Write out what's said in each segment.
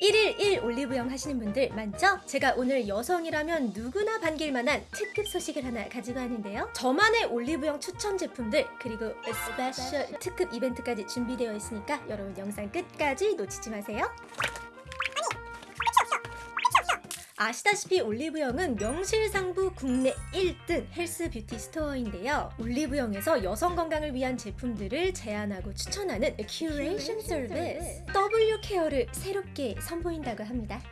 1일 1 올리브영 하시는 분들 많죠? 제가 오늘 여성이라면 누구나 반길 만한 특급 소식을 하나 가지고 왔는데요. 저만의 올리브영 추천 제품들 그리고 special 특급 이벤트까지 준비되어 있으니까 여러분 영상 끝까지 놓치지 마세요. 아시다시피 올리브영은 명실상부 국내 1등 health beauty store인데요. 올리브영에서 여성 건강을 위한 제품들을 제안하고 추천하는 큐레이션 서비스 W care를 새롭게 선보인다고 합니다.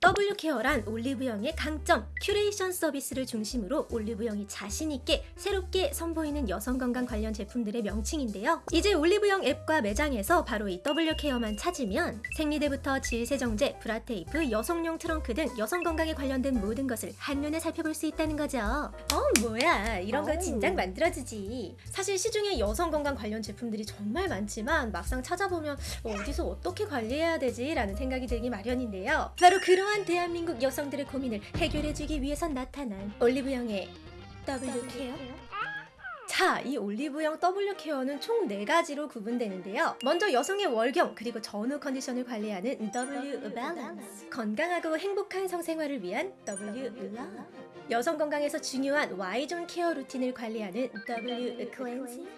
W care란 올리브영의 강점 큐레이션 서비스를 중심으로 올리브영이 자신 있게 새롭게 선보이는 여성 건강 관련 제품들의 명칭인데요. 이제 올리브영 앱과 매장에서 바로 이 W care만 찾으면 생리대부터 질 세정제, 브라 테이프, 여성용 트렁크 등 여성 건강에 관련된 모든 것을 한눈에 살펴볼 수 있다는 거죠. 어 뭐야 이런 거. 진작 만들어지지. 사실 시중에 여성 건강 관련 제품들이 정말 많지만 막상 찾아보면 어디서 어떻게 관리해야 되지? 라는 생각이 들기 마련인데요. 바로 그 러한 대한민국 여성들의 고민을 해결해주기 위해서 나타난 올리브영의 W care. 자, 이 올리브영 W care는 총 4가지로 구분되는데요. 먼저 여성의 월경 그리고 전후 컨디션을 관리하는 W balance. 건강하고 행복한 성생활을 위한 W love. 여성 건강에서 중요한 Y존 케어 루틴을 관리하는 W cleansing.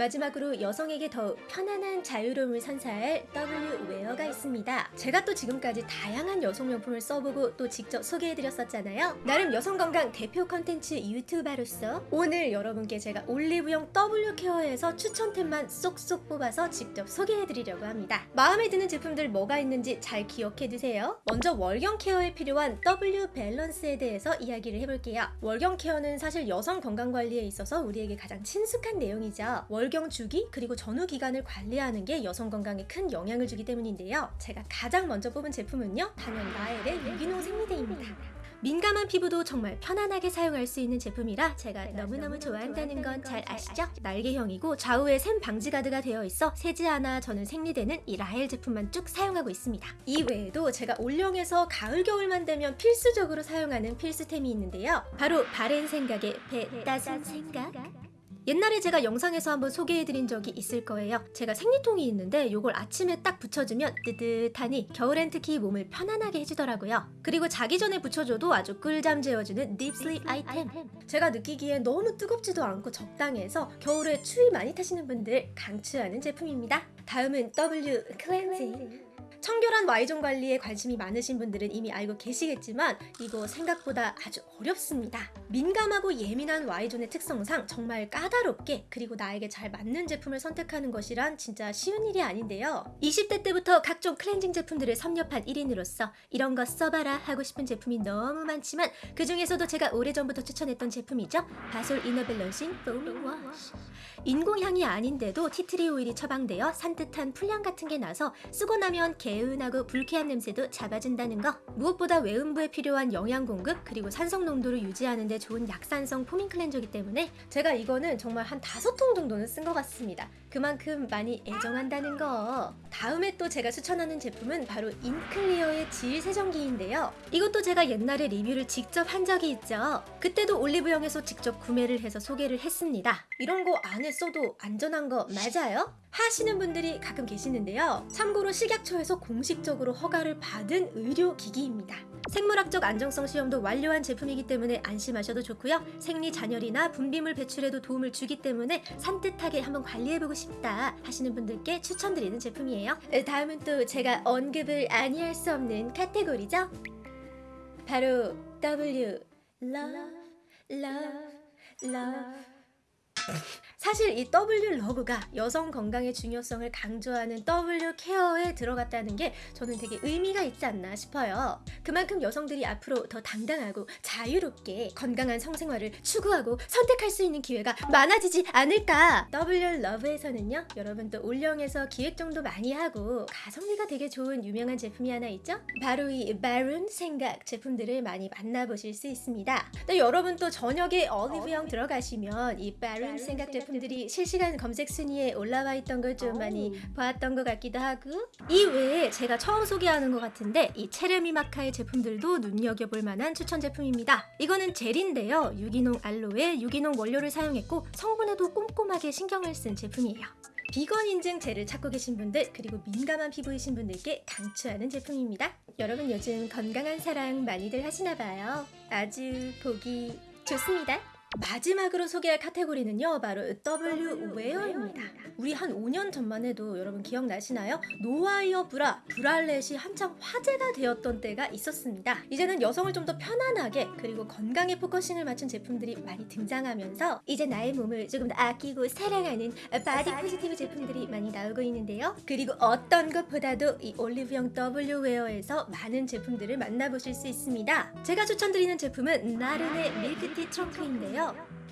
마지막으로 여성에게 더욱 편안한 자유로움을 선사할 W wear가 있습니다. 제가 또 지금까지 다양한 여성용품을 써보고 또 직접 소개해드렸었잖아요. 나름 여성 건강 대표 컨텐츠 유튜버로서 오늘 여러분께 제가 올리브영 W care에서 추천템만 쏙쏙 뽑아서 직접 소개해드리려고 합니다. 마음에 드는 제품들 뭐가 있는지 잘 기억해두세요. 먼저 월경 care에 필요한 W 밸런스에 대해서 이야기를 해볼게요. 월경 care는 사실 여성 건강 관리에 있어서 우리에게 가장 친숙한 내용이죠. 월경 주기 그리고 전후 기간을 관리하는 게 여성 건강에 큰 영향을 주기 때문인데요. 제가 가장 먼저 뽑은 제품은요. 단연 라엘의 유기농 생리대입니다. 민감한 피부도 정말 편안하게 사용할 수 있는 제품이라 제가 너무너무 좋아한다는 건 잘 아시죠? 날개형이고 좌우에 샘 방지 가드가 되어 있어 새지 않아 저는 생리대는 이 라헬 제품만 쭉 사용하고 있습니다. 이 외에도 제가 올영에서 가을 겨울만 되면 필수적으로 사용하는 필수템이 있는데요. 바로 바렌 생각의 배 따순 생각. 옛날에 제가 영상에서 한번 소개해드린 적이 있을 거예요. 제가 생리통이 있는데 이걸 아침에 딱 붙여주면 뜨뜻하니 겨울엔 특히 몸을 편안하게 해주더라고요. 그리고 자기 전에 붙여줘도 아주 꿀잠 재워주는 딥슬립 아이템. 제가 느끼기에 너무 뜨겁지도 않고 적당해서 겨울에 추위 많이 타시는 분들 강추하는 제품입니다. 다음은 W cleansing. 청결한 Y zone 관리에 관심이 많으신 분들은 이미 알고 계시겠지만 이거 생각보다 아주 어렵습니다. 민감하고 예민한 Y존의 특성상 정말 까다롭게 그리고 나에게 잘 맞는 제품을 선택하는 것이란 진짜 쉬운 일이 아닌데요. 20대 때부터 각종 클렌징 제품들을 섭렵한 1인으로서 이런 거 써봐라 하고 싶은 제품이 너무 많지만 그 중에서도 제가 오래전부터 추천했던 제품이죠. 바솔 inner balancing foaming wash. 인공향이 아닌데도 tea tree 오일이 처방되어 산뜻한 풀향 같은 게 나서 쓰고 나면 개운하고 불쾌한 냄새도 잡아준다는 거. 무엇보다 외음부에 필요한 영양 공급 그리고 산성 농도를 유지하는 데 좋은 약산성 foaming cleanser기 때문에 제가 이거는 정말 한 다섯 통 정도는 쓴 것 같습니다. 그만큼 많이 애정한다는 거. 다음에 또 제가 추천하는 제품은 바로 인클리어의 질 세정기인데요. 이것도 제가 옛날에 리뷰를 직접 한 적이 있죠. 그때도 올리브영에서 직접 구매를 해서 소개를 했습니다. 이런 거 안에 써도 안전한 거 맞아요? 하시는 분들이 가끔 계시는데요. 참고로 식약처에서 공식적으로 허가를 받은 의료기기입니다. 생물학적 안정성 시험도 완료한 제품이기 때문에 안심하셔도 좋고요. 생리 잔혈이나 분비물 배출에도 도움을 주기 때문에 산뜻하게 한번 관리해보고 싶다 하시는 분들께 추천드리는 제품이에요. 다음은 또 제가 언급을 아니 할 수 없는 카테고리죠. 바로 W Love Love Love 사실 이 W love가 여성 건강의 중요성을 강조하는 W care에 들어갔다는 게 저는 되게 의미가 있지 않나 싶어요. 그만큼 여성들이 앞으로 더 당당하고 자유롭게 건강한 성생활을 추구하고 선택할 수 있는 기회가 많아지지 않을까. W love에서는요, 여러분 또 올영에서 기획전도 많이 하고 가성비가 되게 좋은 유명한 제품이 하나 있죠? 바로 이 마룬 생각 제품들을 많이 만나보실 수 있습니다. 또 여러분 또 저녁에 어리브영 들어가시면 이 마룬 생각 제품 들이 실시간 검색 순위에 올라와 있던 걸 좀 많이 봤던 것 같기도 하고 이 외에 제가 처음 소개하는 것 같은데 이 체르미 마카의 제품들도 눈여겨볼 만한 추천 제품입니다. 이거는 젤인데요. 유기농 알로에 유기농 원료를 사용했고 성분에도 꼼꼼하게 신경을 쓴 제품이에요. 비건 인증 젤을 찾고 계신 분들 그리고 민감한 피부이신 분들께 강추하는 제품입니다. 여러분 요즘 건강한 사랑 많이들 하시나 봐요. 아주 보기 좋습니다. 마지막으로 소개할 카테고리는요 바로 W wear입니다. 우리 한 5년 전만 해도 여러분 기억나시나요? no wire 브라, bralette이 한창 화제가 되었던 때가 있었습니다. 이제는 여성을 좀 더 편안하게 그리고 건강에 focusing을 맞춘 제품들이 많이 등장하면서 이제 나의 몸을 조금 더 아끼고 사랑하는 body positive 제품들이 많이 나오고 있는데요. 그리고 어떤 것보다도 이 올리브영 W wear에서 많은 제품들을 만나보실 수 있습니다. 제가 추천드리는 제품은 나른의 밀크티 트렁크인데요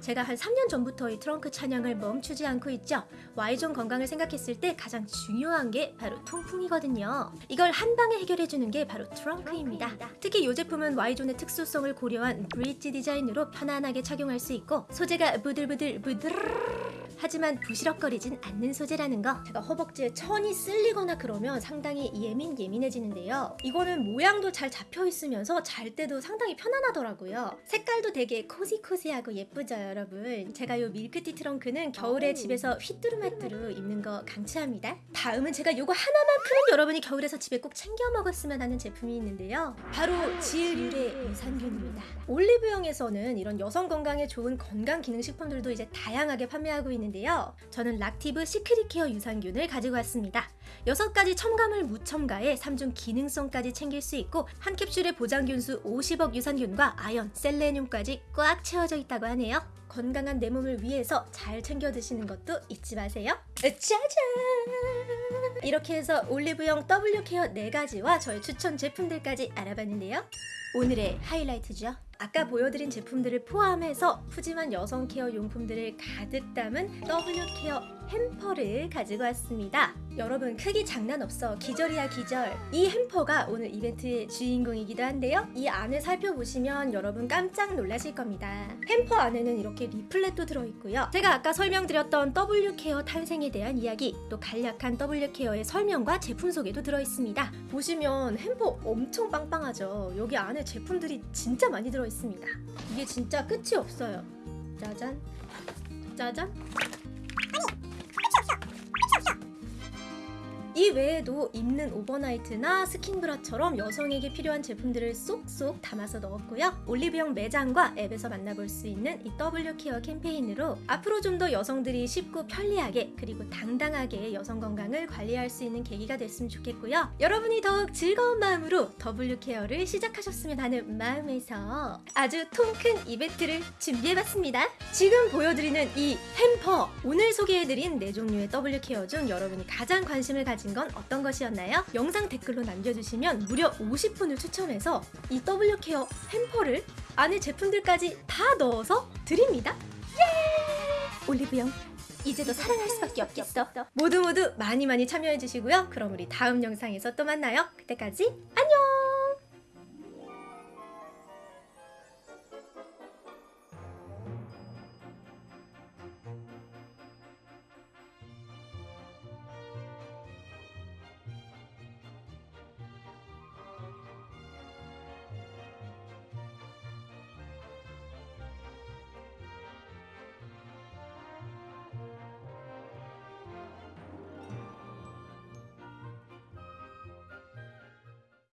제가 한 3년 전부터 이 트렁크 찬양을 멈추지 않고 있죠. Y존 건강을 생각했을 때 가장 중요한 게 바로 통풍이거든요. 이걸 한 방에 해결해주는 게 바로 트렁크입니다. 특히 이 제품은 Y존의 특수성을 고려한 브릿지 디자인으로 편안하게 착용할 수 있고 소재가 부들부들 부들 하지만 부시럭거리진 않는 소재라는 거. 제가 허벅지에 천이 쓸리거나 그러면 상당히 예민 예민해지는데요. 이거는 모양도 잘 잡혀 있으면서 잘 때도 상당히 편안하더라고요. 색깔도 되게 cozy cozy하고 예쁘죠 여러분? 제가 이 밀크티 트렁크는 겨울에 집에서 휘뚜루마뚜루 입는 거 강추합니다. 다음은 제가 요거 하나만큼은 여러분이 겨울에서 집에 꼭 챙겨 먹었으면 하는 제품이 있는데요. 바로 질유래 유산균입니다. 올리브영에서는 이런 여성 건강에 좋은 건강 기능 식품들도 이제 다양하게 판매하고 있는 데요. 저는 락티브 시크릿 케어 유산균을 가지고 왔습니다. 6가지 첨가물 무첨가에 3중 기능성까지 챙길 수 있고 한 캡슐에 보장균수 50억 유산균과 아연, 셀레늄까지 꽉 채워져 있다고 하네요. 건강한 내 몸을 위해서 잘 챙겨 드시는 것도 잊지 마세요. 짜잔! 이렇게 해서 올리브영 W 케어 4가지와 저의 추천 제품들까지 알아봤는데요. 오늘의 하이라이트죠 아까 보여드린 제품들을 포함해서 푸짐한 여성 케어 용품들을 가득 담은 W 케어 hamper를 가지고 왔습니다. 여러분 크기 장난 없어 기절이야 기절. 이 hamper가 오늘 이벤트의 주인공이기도 한데요. 이 안을 살펴보시면 여러분 깜짝 놀라실 겁니다. hamper 안에는 이렇게 리플렛도 들어있고요. 제가 아까 설명드렸던 W 케어 탄생에 대한 이야기, 또 간략한 W 케어의 설명과 제품 소개도 들어있습니다. 보시면 hamper 엄청 빵빵하죠. 여기 안에 제품들이 진짜 많이 들어있 습니다. 이게 진짜 끝이 없어요. 짜잔, 짜잔. 이 외에도 입는 overnight나 스킨브라처럼 여성에게 필요한 제품들을 쏙쏙 담아서 넣었고요. 올리브영 매장과 앱에서 만나볼 수 있는 이 W 케어 캠페인으로 앞으로 좀 더 여성들이 쉽고 편리하게 그리고 당당하게 여성 건강을 관리할 수 있는 계기가 됐으면 좋겠고요. 여러분이 더욱 즐거운 마음으로 W 케어를 시작하셨으면 하는 마음에서 아주 통 큰 이벤트를 준비해봤습니다. 지금 보여드리는 이 hamper 오늘 소개해드린 네 종류의 W 케어 중 여러분이 가장 관심을 가진 건 어떤 것이었나요? 영상 댓글로 남겨주시면 무려 50분을 추첨해서 이 W 케어 햄퍼를 안에 제품들까지 다 넣어서 드립니다. 예! 올리브영 이제 더 사랑할 수밖에 없겠어. 모두 모두 많이 많이 참여해주시고요. 그럼 우리 다음 영상에서 또 만나요. 그때까지 안녕!